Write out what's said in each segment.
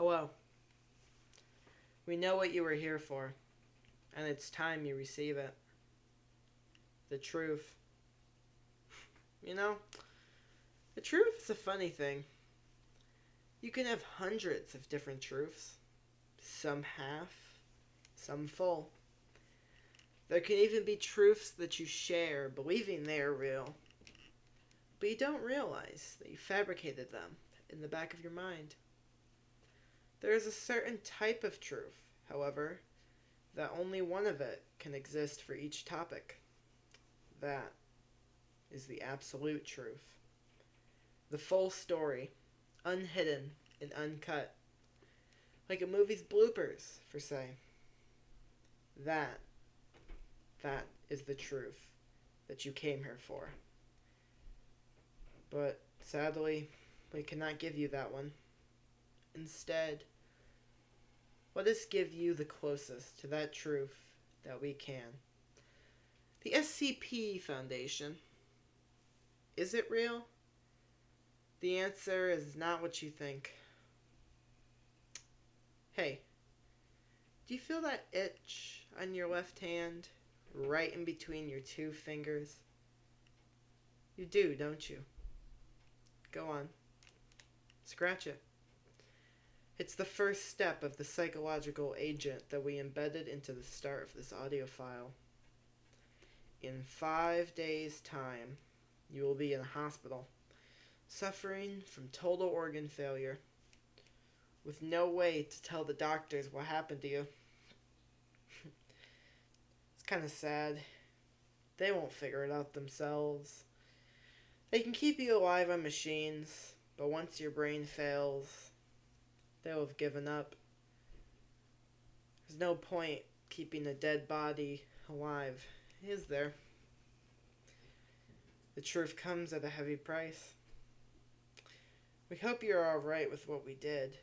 Oh, Hello. We know what you were here for, and it's time you receive it. The truth. You know, the truth is a funny thing. You can have hundreds of different truths, some half, some full. There can even be truths that you share, believing they are real, but you don't realize that you fabricated them in the back of your mind. There is a certain type of truth, however, that only one of it can exist for each topic. That is the absolute truth. The full story, unhidden and uncut. Like a movie's bloopers, for say. That, that is the truth that you came here for. But sadly, we cannot give you that one. Instead, let us give you the closest to that truth that we can. The SCP Foundation. Is it real? The answer is not what you think. Hey, do you feel that itch on your left hand, right in between your two fingers? You do, don't you? Go on. Scratch it. It's the first step of the psychological agent that we embedded into the start of this audio file. In five days' time, you will be in a hospital, suffering from total organ failure, with no way to tell the doctors what happened to you. it's kind of sad. They won't figure it out themselves. They can keep you alive on machines, but once your brain fails, they'll have given up. There's no point keeping a dead body alive, is there? The truth comes at a heavy price. We hope you're alright with what we did.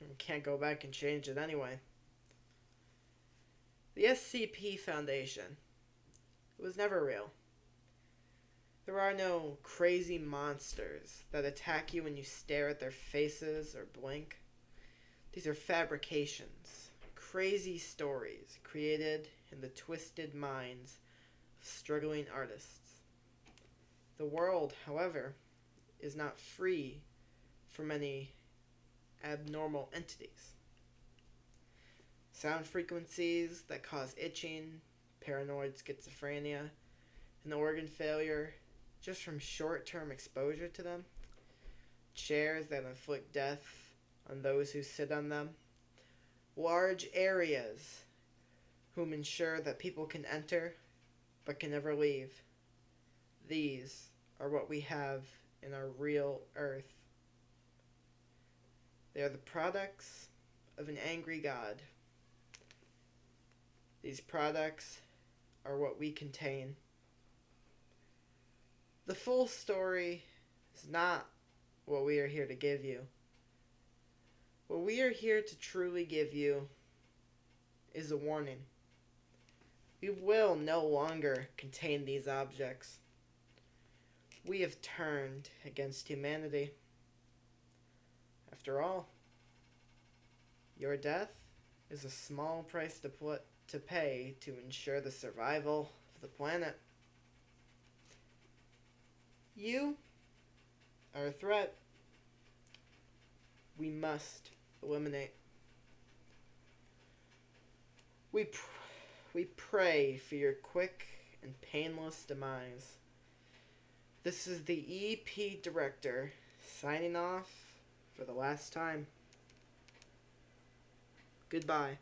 We can't go back and change it anyway. The SCP Foundation. It was never real. There are no crazy monsters that attack you when you stare at their faces or blink. These are fabrications, crazy stories created in the twisted minds of struggling artists. The world, however, is not free from any abnormal entities. Sound frequencies that cause itching, paranoid schizophrenia, and organ failure just from short term exposure to them. Chairs that inflict death on those who sit on them. Large areas whom ensure that people can enter but can never leave. These are what we have in our real earth. They are the products of an angry God. These products are what we contain. The full story is not what we are here to give you. What we are here to truly give you is a warning. We will no longer contain these objects we have turned against humanity. After all, your death is a small price to put to pay to ensure the survival of the planet. You are a threat we must eliminate. We, pr- we pray for your quick and painless demise. This is the EP director signing off for the last time. Goodbye.